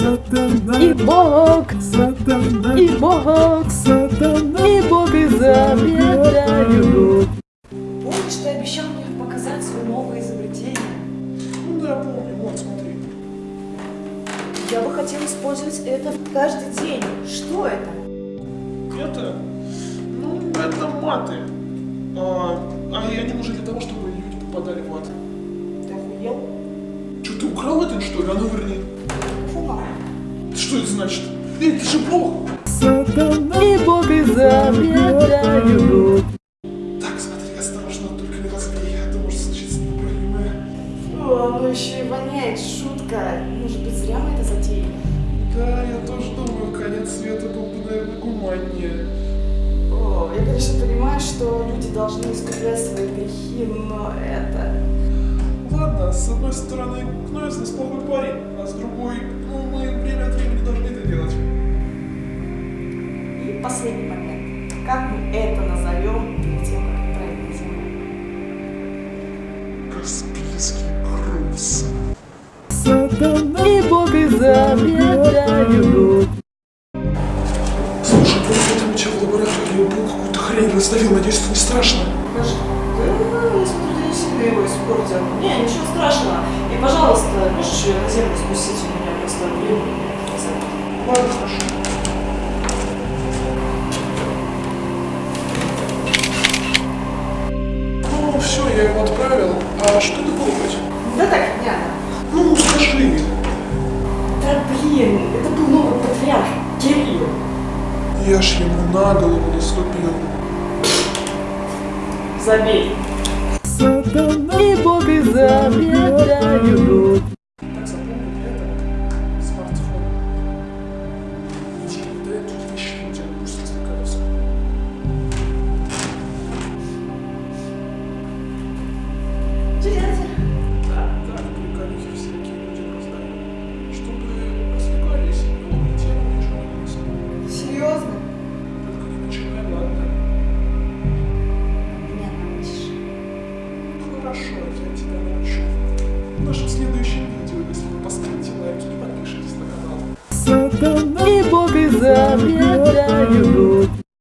И Бог, и Бог, и Бог изобретают. Помнишь, ты обещал мне показать свое новое изобретение? Ну да, помню, вот, смотри. Я бы хотел использовать это каждый день. Что это? Это, ну, это маты. А, а они нужны для того, чтобы люди попадали в ад. Ты охуел? Что, ты украл это, что ли? А ну верни. Что это значит? Эй, ты же бог! И Бог изобретают. Так, смотри, осторожно, только не разбей, а то может случиться непоправимое. Фу, оно еще и воняет. Шутка. Может быть, зря мы это затеяли? Да, я тоже думаю, конец света был бы, наверное, гуманнее. О, я, конечно, понимаю, что люди должны искуплять свои грехи, но это... Ладно, с одной стороны, Кной из нас плохой парень, последний момент. Как мы это назовем перед тем, как на землю? Каспийский груз. И Бог изобретают. Слушай, помню, там чел в лаборатории был какую-то хрень раздавил, надеюсь, это не страшно. Покажи. Да, я смотрю, ты не сильно его испортил. Не, ничего страшного. И, пожалуйста, можешь ее на землю спустить? У меня просто занято. Ладно, хорошо. Я его отправил. А что это было хоть? Да так, не Ну, скажи. Да блин, это был новый патриарх, Кирилл. Я ж ему на голову наступил. Забей. И Бог изобретают. Лондон и Бобби Забья.